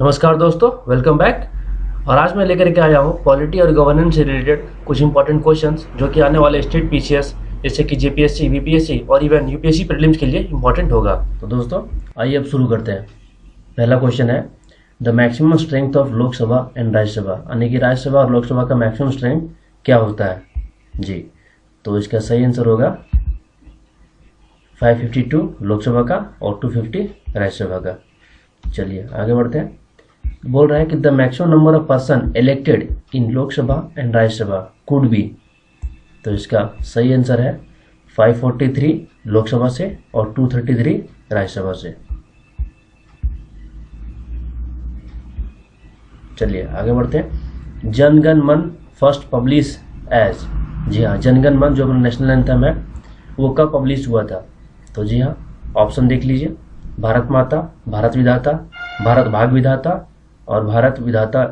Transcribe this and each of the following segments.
नमस्कार दोस्तों welcome back और आज मैं लेकर के आया हूँ पॉलिटी और गवर्नेंस से रिलेटेड कुछ इंपॉर्टेंट क्वेश्चंस जो कि आने वाले स्टेट पीसीएस जैसे कि जेपीएससी बीपीएससी और इवन यूपीएससी प्रीलिम्स के लिए इंपॉर्टेंट होगा। तो दोस्तों, आइए अब शुरू करते हैं। पहला क्वेश्चन है the maximum strength of Lok Sabha and Rajya Sabha यानी कि राज्यसभा और लोकसभा का मैक्सिमम स्ट्रेंथ क्या होता है? जी तो इसका सही आंसर होगा 552 लोकसभा का और 250 राज्यसभा का। चलिए, आगे बढ़ते हैं। बोल रहा है कि the maximum number of person elected in Lok Sabha and Rajya Sabha could be तो इसका सही आंसर है 543 लोकसभा से और 233 राज्यसभा से। चलिए, आगे बढ़ते हैं। जनगण मन फ़र्स्ट पब्लिश एज जी हाँ जनगण मन जो अपना नेशनल एंथम है, वो कब पब्लिश हुआ था? तो जी हाँ ऑप्शन देख लीजिए। भारत माता, भारत विधाता, भारत भाग विधाता और भारत विधाता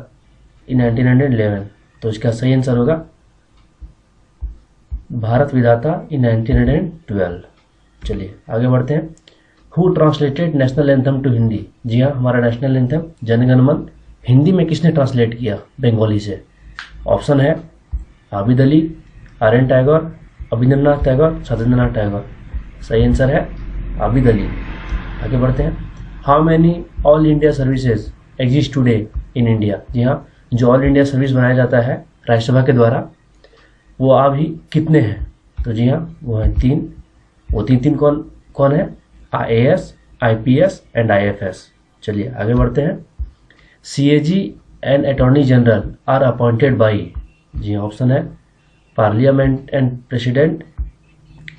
इन 1911 तो इसका सही आंसर होगा, भारत विधाता इन 1912 चलिए, आगे बढ़ते हैं। Who translated national anthem to Hindi जी हाँ हमारा नेशनल एंथम जनगणमन। हिंदी में किसने ट्रांसलेट किया? बंगाली से। ऑप्शन है, आबिद अली आर एन टैगोर, अभिनंदनाथ टैगोर, सत्येंद्रनाथ टैगोर। सही आंसर है, आबिद अली। आगे बढ़ते हैं। How many all India services exist today in India जी हाँ जो ऑल इंडिया सर्विस बनाया जाता है राज्यसभा के द्वारा, वो अभी कितने हैं? तो जी हाँ वो है तीन। वो तीन तीन कौन कौन है? I A S I P S and I F S चलिए, आगे बढ़ते हैं। C A G and attorney general are appointed by जी हाँ ऑप्शन है। Parliament and president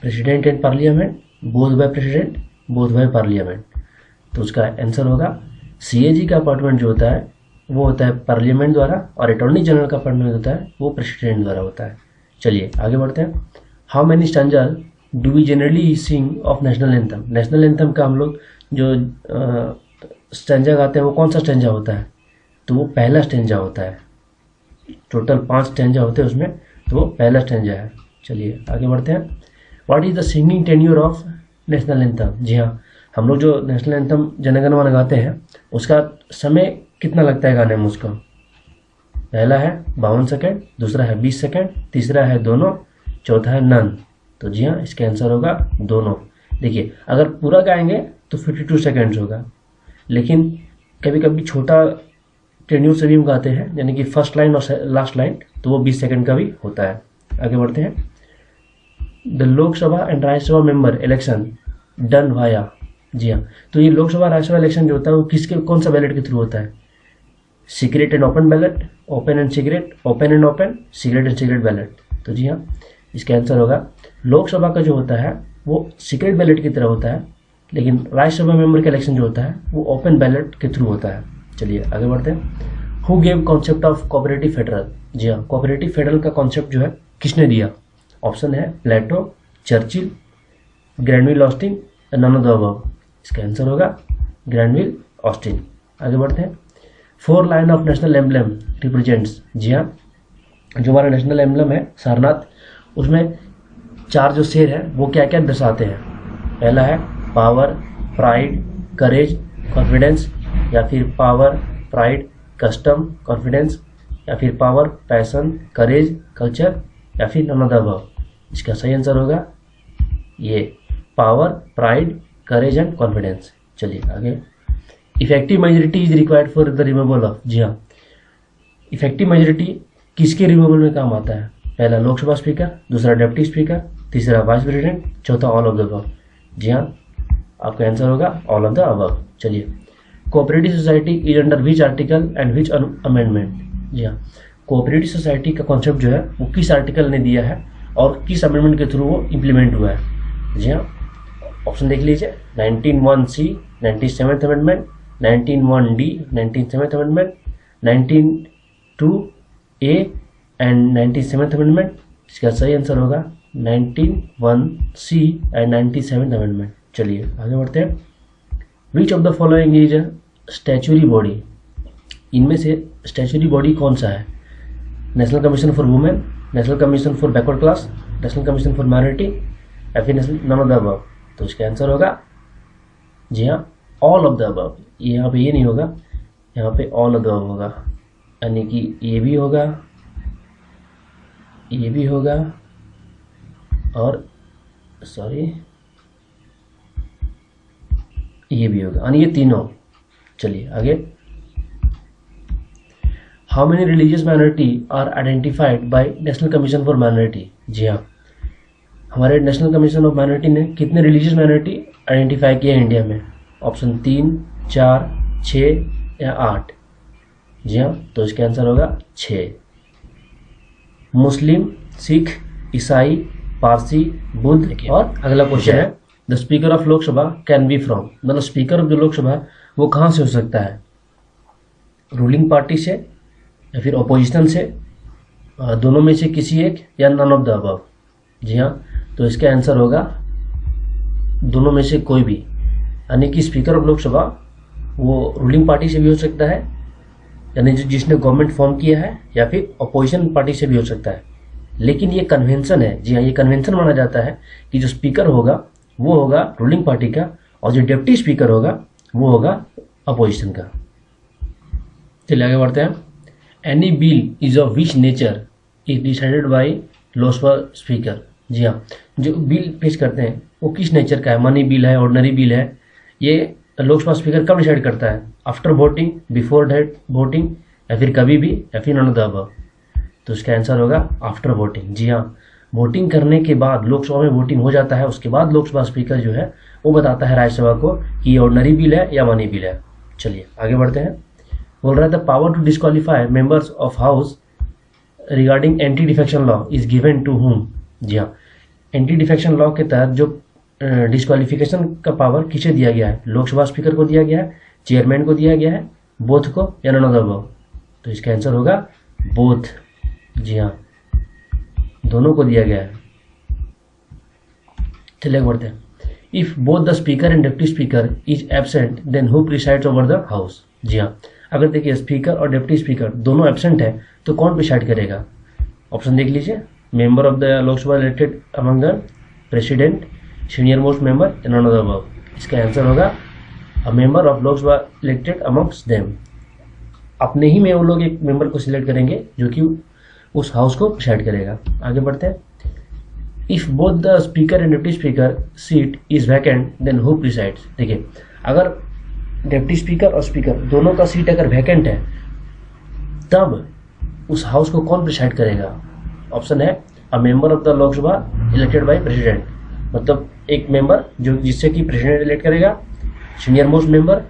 president and parliament both by president both by parliament तो उसका answer होगा CAG का अपॉइंटमेंट जो होता है, वो होता है पार्लियामेंट द्वारा और अटॉर्नी जनरल का अपॉइंटमेंट होता है, वो प्रेसिडेंट द्वारा होता है। चलिए, आगे बढ़ते हैं। How many standard do we generally sing of national anthem national anthem का हम लोग जो स्टेंजा गाते हैं, वो कौन सा स्टेंजा होता है? तो वो पहला स्टेंजा होता है। टोटल पाँच स्टेंजा होते हैं उसमें तो वो पहला स्टेंजा है। चलिए, आगे बढ़ते हैं। What is the singing tenure of national anthem जी हाँ हम लोग जो नेशनल एंथम जनगण मन गाते हैं, उसका समय कितना लगता है गाने में उसका? पहला है बावन सेकेंड, दूसरा है बीस सेकेंड, तीसरा है दोनों, चौथा है नन। तो जी हाँ इसका आंसर होगा दोनों। देखिए, अगर पूरा गाएँगे तो फिफ्टी टू सेकेंड्स होगा। लेकिन कभी कभी छोटा टेन्यूर से भी हम गाते हैं, यानी कि फ़र्स्ट लाइन और लास्ट लाइन तो वो बीस सेकेंड का भी होता है। आगे बढ़ते हैं। The Lok Sabha and Rajya Sabha member election done via जी हाँ। तो ये लोकसभा राज्यसभा इलेक्शन जो होता है, वो किसके, कौन सा बैलेट के थ्रू होता है? Secret and open ballot open and secret open and open secret and secret ballot तो जी हाँ इसका आंसर होगा। लोकसभा का जो होता है, वो सीक्रेट बैलेट की तरह होता है, लेकिन राज्यसभा मेंबर का इलेक्शन जो होता है, वो ओपन बैलेट के थ्रू होता है। चलिए, आगे बढ़ते हैं। Who gave concept of cooperative federal जी हाँ कोऑपरेटिव फेडरल का कॉन्सेप्ट जो है, किसने दिया? ऑप्शन है Plato Churchill Granville Austin none of the above इसका आंसर होगा ग्रैंडविल ऑस्टिन आगे बढ़ते हैं। Four lion of national emblem represents जी हाँ जो हमारा नेशनल एम्बलम है, सारनाथ। उसमें चार जो शेर है, वो क्या क्या दर्शाते हैं? पहला है पावर प्राइड करेज कॉन्फिडेंस या फिर पावर प्राइड कस्टम कॉन्फिडेंस या फिर पावर पैसन करेज कल्चर या फिर अबव इसका सही आंसर होगा ये power pride courage and confidence चलिए आगे। Effective majority is required for the removal of जी हाँ। इफ़ेक्टिव मेजोरिटी किसके रिमूवल में काम आता है? पहला लोकसभा स्पीकर दूसरा डिप्टी स्पीकर तीसरा वाइस प्रेसिडेंट चौथा ऑल ऑफ़ द अबव जी हाँ आपका आंसर होगा ऑल ऑफ़ द अबव चलिए। Cooperative society is under which article and which amendment जी हाँ। कोऑपरेटिव सोसाइटी का कॉन्सेप्ट जो है, वो किस आर्टिकल ने दिया है और किस अमेंडमेंट के थ्रू वो इम्प्लीमेंट हुआ है? जी हाँ। ऑप्शन देख लीजिए। Nineteen one C ninety seven amendment, nineteen one D, nineteen seven amendment, nineteen two A and ninety seven amendment. इसका सही आंसर होगा nineteen one C and ninety seven amendment. चलिए, आगे बढ़ते हैं। Which of the following is a statutory body इनमें से statutory body कौन सा है? National commission for women national commission for backward class national commission for minority या फिर नेशनल नन ऑफ़ द तो इसका आंसर होगा, जी हाँ ऑल ऑफ़ द अबव यहाँ पे ये नहीं होगा, यहाँ पे ऑल अदर होगा। यानी कि ये भी होगा, ये भी होगा, और सॉरी ये भी होगा। यानी ये तीनों, चलिए आगे। How many religious minority are identified by national commission for minority जी हाँ। हमारे नेशनल कमीशन ऑफ़ माइनॉरिटी ने कितने रिलीजियस माइनॉरिटी आइडेंटिफाई किए हैं इंडिया में? ऑप्शन तीन चार छ या आठ? जी हाँ तो इसका आंसर होगा छ मुस्लिम सिख ईसाई पारसी बुद्ध और अगला क्वेश्चन है the speaker of Lok Sabha can be from मतलब स्पीकर ऑफ़ जो लोकसभा वो कहाँ से हो सकता है? रूलिंग पार्टी से या फिर अपोजिशन से? दोनों में से किसी एक या नन ऑफ़ द अबव जी हाँ तो इसका आंसर होगा दोनों में से कोई भी। यानी कि स्पीकर ऑफ़ लोकसभा वो रूलिंग पार्टी से भी हो सकता है, यानी जो जिसने गवर्नमेंट फॉर्म किया है, या फिर अपोजिशन पार्टी से भी हो सकता है। लेकिन ये कन्वेंशन है, जी हाँ ये कन्वेंशन माना जाता है कि जो स्पीकर होगा, वो होगा रूलिंग पार्टी का, और जो डिप्टी स्पीकर होगा, वो होगा अपोजिशन का। चलिए आगे बढ़ते हैं। Any bill is of which nature is decided by Lok Sabha speaker जी हाँ जो बिल पेश करते हैं, वो किस नेचर का है? मनी बिल है ऑर्डनरी बिल है, ये लोकसभा स्पीकर कब डिसाइड करता है? After voting before date voting या फिर कभी भी, या फिर नॉन द तो इसका आंसर होगा आफ्टर वोटिंग जी हाँ वोटिंग करने के बाद लोकसभा में वोटिंग हो जाता है, उसके बाद लोकसभा स्पीकर जो है, वो बताता है राज्यसभा को कि ये ऑर्डनरी बिल है या मनी बिल है। चलिए, आगे बढ़ते हैं। बोल रहा the power to disqualify members of house regarding anti defection law is given to home जी हाँ एंटी डिफेक्शन लॉ के तहत जो डिस्कालिफिकेशन का पावर किसे दिया गया है? लोकसभा स्पीकर को दिया गया है चेयरमैन को दिया गया है बोथ को या नन ऑफ़ तो इसका आंसर होगा बोथ जी हाँ दोनों को दिया गया है। चलिए बढ़ते हैं। If both the speaker and deputy speaker is absent then who presides over the house जी हाँ अगर देखिए स्पीकर और डिप्टी स्पीकर दोनों एबसेंट है तो कौन प्रिसाइड करेगा? ऑप्शन देख लीजिए। Member of the Lok Sabha elected among the president, senior most member and none of the above. इसका आंसर होगा अ मेंबर ऑफ़ लोक सभा इलेक्टेड अमंग्स देम अपने ही में वो लोग एक मेंबर को सिलेक्ट करेंगे जो कि उस हाउस को डिसाइड करेगा। आगे बढ़ते हैं। If both the speaker and deputy speaker seat is vacant then who presides देखिए अगर डिप्टी स्पीकर और स्पीकर दोनों का सीट अगर वैकेंट है तब उस हाउस को कौन प्रिसाइड करेगा? ऑप्शन है a member of the Lok Sabha elected by president मतलब एक मेंबर जो जिससे कि प्रेसिडेंट इलेक्ट करेगा सीनियर मोस्ट मेंबर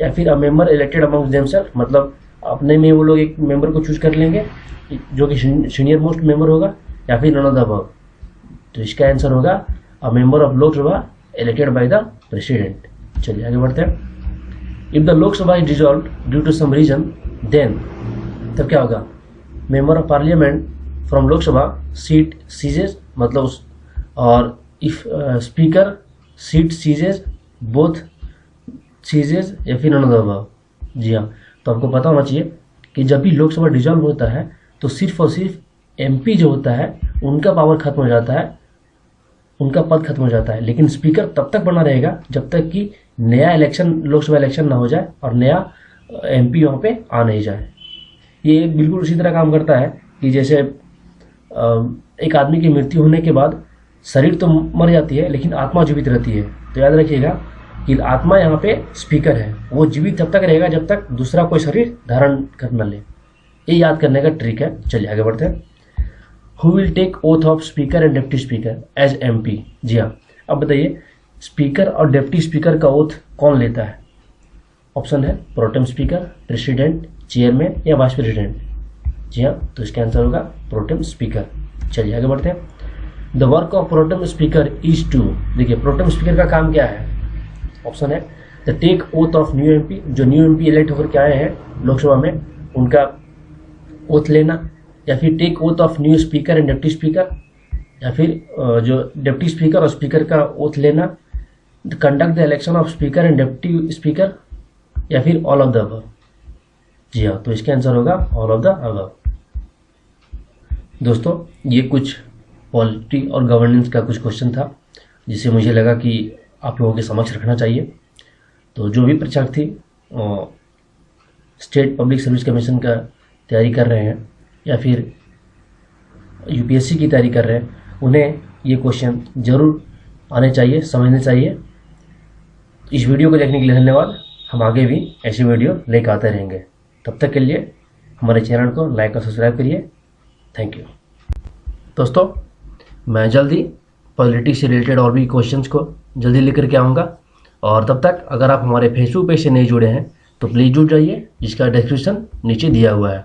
या फिर a member elected among themselves मतलब अपने में वो लोग एक मेंबर को चूज़ कर लेंगे, जो कि सीनियर मोस्ट मेंबर होगा, या फिर नन ऑफ़ द तो इसका आंसर होगा a member of Lok Sabha elected by the president चलिए आगे बढ़ते हैं। If the Lok Sabha is dissolve due to some reason then तब क्या होगा? Member of parliament from Lok Sabha seat ceases मतलब उस और if speaker seat ceases both ceases या फिर अनदर जी हाँ तो आपको पता होना चाहिए कि जब भी लोकसभा डिजॉल्व होता है तो सिर्फ़ और सिर्फ़ एमपी जो होता है उनका पावर खत्म हो जाता है उनका पद खत्म हो जाता है लेकिन स्पीकर तब तक बना रहेगा जब तक कि नया इलेक्शन लोकसभा इलेक्शन ना हो जाए और नया एमपी वहाँ पे आ नहीं जाए ये बिल्कुल उसी तरह काम करता है कि जैसे एक आदमी की मृत्यु होने के बाद शरीर तो मर जाती है, लेकिन आत्मा जीवित रहती है। तो याद रखिएगा कि आत्मा यहाँ पे स्पीकर है। वो जीवित तब तक रहेगा जब तक दूसरा कोई शरीर धारण कर न ले। ये याद करने का ट्रिक है। चलिए आगे बढ़ते हैं। Who will take oath of speaker and deputy speaker as M P जी हाँ। अब बताइए स्पीकर और डेप्टी स्पीकर का ओथ कौन लेता है? ऑप्शन है pro tem speaker president chairman या वाइस प्रेसिडेंट जी हाँ तो इसका आंसर होगा प्रोटेम स्पीकर चलिए आगे बढ़ते हैं। The work of pro tem speaker is to देखिए प्रोटेम स्पीकर का काम क्या है? ऑप्शन है the take oath of new MP जो न्यू एमपी इलेक्ट होकर के आए हैं लोकसभा में, उनका ओथ लेना, या फिर take oath of new speaker and deputy speaker या फिर जो डिप्टी स्पीकर और स्पीकर का ओथ लेना conduct the election of speaker and deputy speaker या फिर ऑल ऑफ़ द अबव जी हाँ तो इसका आंसर होगा ऑल ऑफ़ द अबव दोस्तों, ये कुछ पॉलिटी और गवर्नेंस का कुछ क्वेश्चन था जिसे मुझे लगा कि आप लोगों के समक्ष रखना चाहिए। तो जो भी परीक्षार्थी स्टेट पब्लिक सर्विस कमीशन का तैयारी कर रहे हैं, या फिर यूपीएससी की तैयारी कर रहे हैं, उन्हें ये क्वेश्चन ज़रूर आने चाहिए, समझने चाहिए। इस वीडियो को देखने के लिए धन्यवाद। हम आगे भी ऐसी वीडियो लेकर आते रहेंगे। तब तक के लिए हमारे चैनल को लाइक और सब्सक्राइब करिए। थैंक यू दोस्तों, मैं जल्दी पॉलिटिक्स से रिलेटेड और भी क्वेश्चन को जल्दी लेकर के आऊँगा। और तब तक अगर आप हमारे फेसबुक पेज से नहीं जुड़े हैं तो प्लीज़ जुड़ जाइए, जिसका डिस्क्रिप्शन नीचे दिया हुआ है।